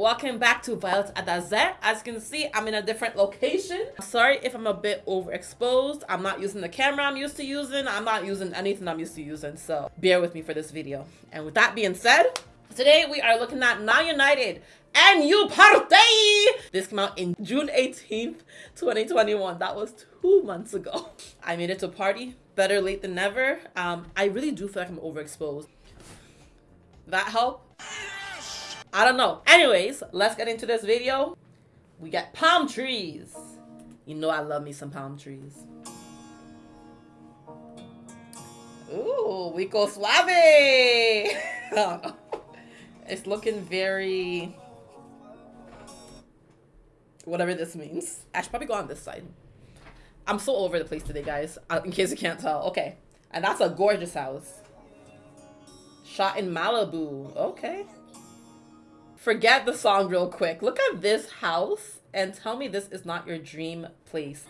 welcome back to Violet Adaze. As you can see, I'm in a different location. Sorry if I'm a bit overexposed. I'm not using the camera I'm used to using. I'm not using anything I'm used to using, so bear with me for this video. And with that being said, today we are looking at Now United NU Party! This came out in June 18th, 2021. That was two months ago. I made it to party. Better late than never. Um, I really do feel like I'm overexposed. That help? I don't know. Anyways, let's get into this video. We got palm trees. You know I love me some palm trees. Ooh, we go suave. it's looking very... Whatever this means. I should probably go on this side. I'm so over the place today, guys. Uh, in case you can't tell. Okay. And that's a gorgeous house. Shot in Malibu. Okay forget the song real quick. Look at this house and tell me this is not your dream place.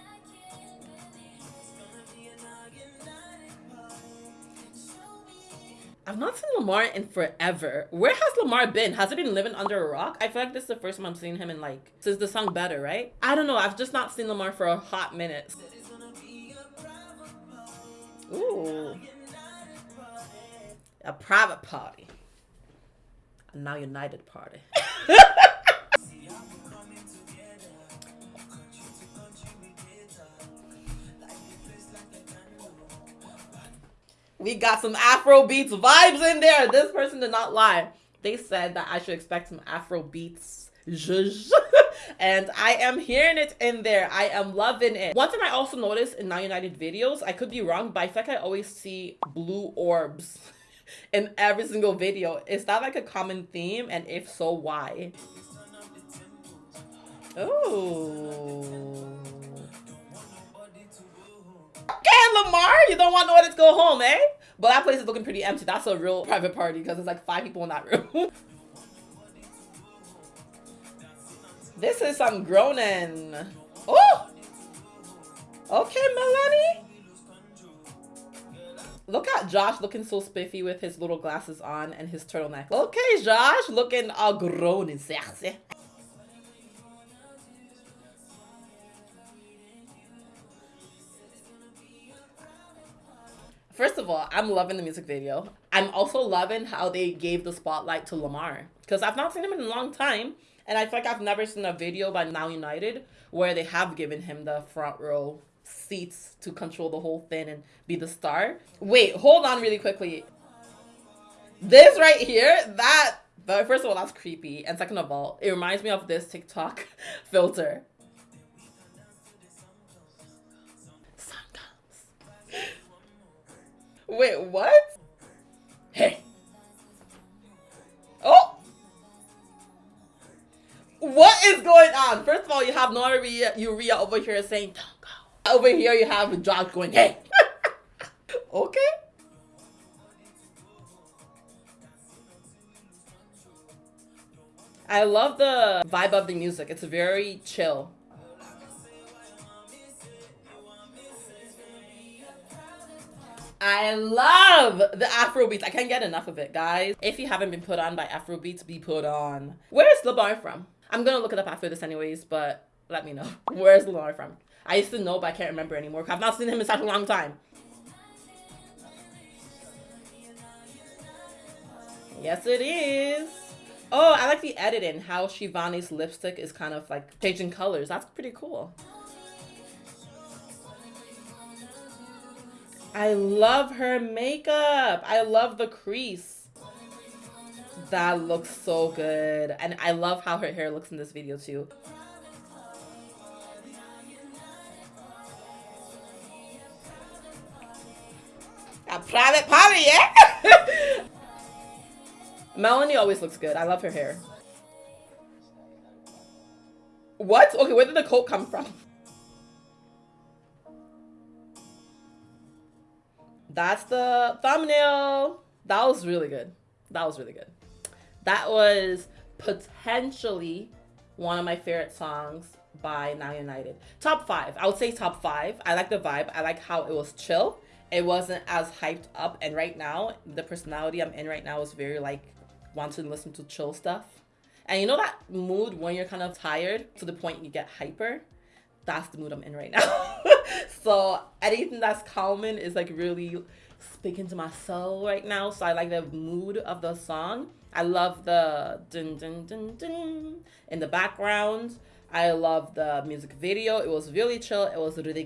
I've not seen Lamar in forever. Where has Lamar been? Has he been living under a rock? I feel like this is the first time I'm seeing him in like, since the song Better, right? I don't know. I've just not seen Lamar for a hot minute. Ooh. A private party a now united party. we got some Afro beats vibes in there. This person did not lie. They said that I should expect some Afro beats. and I am hearing it in there. I am loving it. One thing I also noticed in Now United videos, I could be wrong, but I feel like I always see blue orbs in every single video. Is that like a common theme? And if so, why? Oh. Okay, Lamar, you don't want nowhere to go home, eh? But that place is looking pretty empty. That's a real private party because there's like five people in that room. this is some groaning. Oh! Okay, Melanie. Look at Josh looking so spiffy with his little glasses on and his turtleneck. Okay, Josh, looking all grown and sexy. First of all, I'm loving the music video. I'm also loving how they gave the spotlight to Lamar. Because I've not seen him in a long time. And I feel like I've never seen a video by Now United where they have given him the front row seats to control the whole thing and be the star. Wait, hold on really quickly. This right here, that, but first of all, that's creepy. And second of all, it reminds me of this TikTok filter. Wait, what? Hey. Oh! What is going on? First of all, you have Noah Urrea over here saying, over here you have Josh going, hey. okay. I love the vibe of the music. It's very chill. I love the Afro beats. I can't get enough of it, guys. If you haven't been put on by Afro beats, be put on. Where is Lamar from? I'm gonna look it up after this anyways, but let me know. Where's Lamar from? I used to know, but I can't remember anymore. I've not seen him in such a long time. Yes, it is. Oh, I like the editing. How Shivani's lipstick is kind of like changing colors. That's pretty cool. I love her makeup. I love the crease. That looks so good. And I love how her hair looks in this video too. A private party, yeah? Melanie always looks good. I love her hair. What? Okay, where did the coat come from? That's the thumbnail. That was really good. That was really good. That was potentially one of my favorite songs by Now United. Top five. I would say top five. I like the vibe. I like how it was chill it wasn't as hyped up and right now the personality i'm in right now is very like wanting to listen to chill stuff And you know that mood when you're kind of tired to the point you get hyper? That's the mood I'm in right now. so anything that's calming is like really speaking to my soul right now. So I like the mood of the song. I love the dun dun dun dun in the background. I love the music video. It was really chill. It was really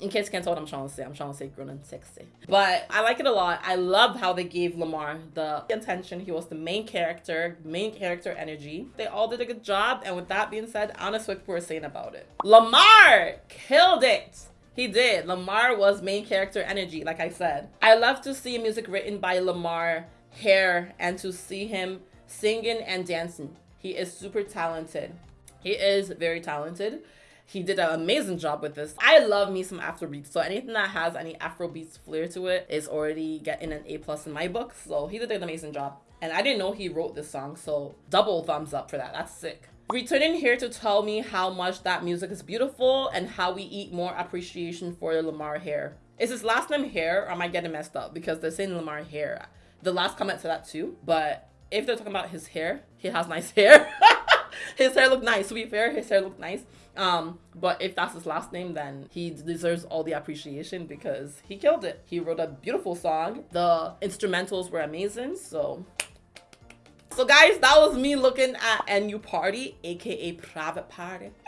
In case you can't tell what I'm trying to say, I'm trying to say grown and sexy. But I like it a lot. I love how they gave Lamar the intention. He was the main character, main character energy. They all did a good job. And with that being said, honest what people were saying about it. Lamar killed it. He did. Lamar was main character energy, like I said. I love to see music written by Lamar Hair and to see him singing and dancing. He is super talented. He is very talented. He did an amazing job with this. I love me some Afrobeats, so anything that has any Afrobeats flair to it is already getting an A plus in my book. So he did an amazing job. And I didn't know he wrote this song, so double thumbs up for that. That's sick. Returning here to tell me how much that music is beautiful and how we eat more appreciation for Lamar Hair. Is his last name Hair or am I getting messed up? Because they're saying Lamar Hair. The last comment to that too, but if they're talking about his hair, he has nice hair. His hair looked nice. To be fair, his hair looked nice. Um, but if that's his last name, then he deserves all the appreciation because he killed it. He wrote a beautiful song. The instrumentals were amazing. So so guys, that was me looking at NU Party, aka Private Party.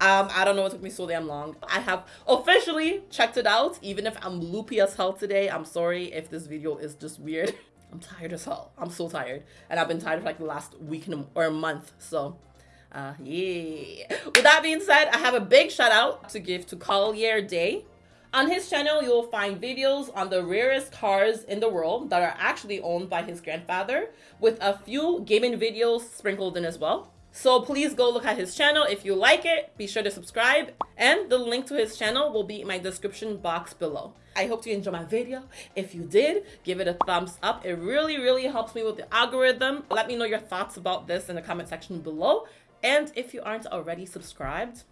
um, I don't know what took me so damn long. I have officially checked it out, even if I'm loopy as hell today. I'm sorry if this video is just weird. I'm tired as hell. I'm so tired. And I've been tired for like the last week or a month. So uh, yeah. With that being said, I have a big shout out to give to Collier Day. On his channel, you will find videos on the rarest cars in the world that are actually owned by his grandfather, with a few gaming videos sprinkled in as well. So please go look at his channel. If you like it, be sure to subscribe. And the link to his channel will be in my description box below. I hope you enjoyed my video. If you did, give it a thumbs up. It really, really helps me with the algorithm. Let me know your thoughts about this in the comment section below. And if you aren't already subscribed,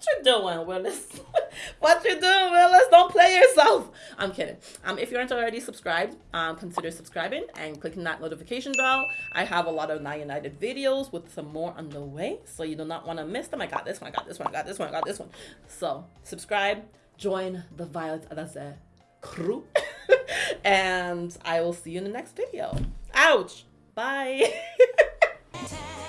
what you doing, Willis? what you doing, Willis? Don't play yourself. I'm kidding. Um, if you aren't already subscribed, um, consider subscribing and clicking that notification bell. I have a lot of Now United videos with some more on the way, so you do not want to miss them. I got this one, I got this one, I got this one, I got this one. So subscribe, join the Violet Adase crew, and I will see you in the next video. Ouch. Bye.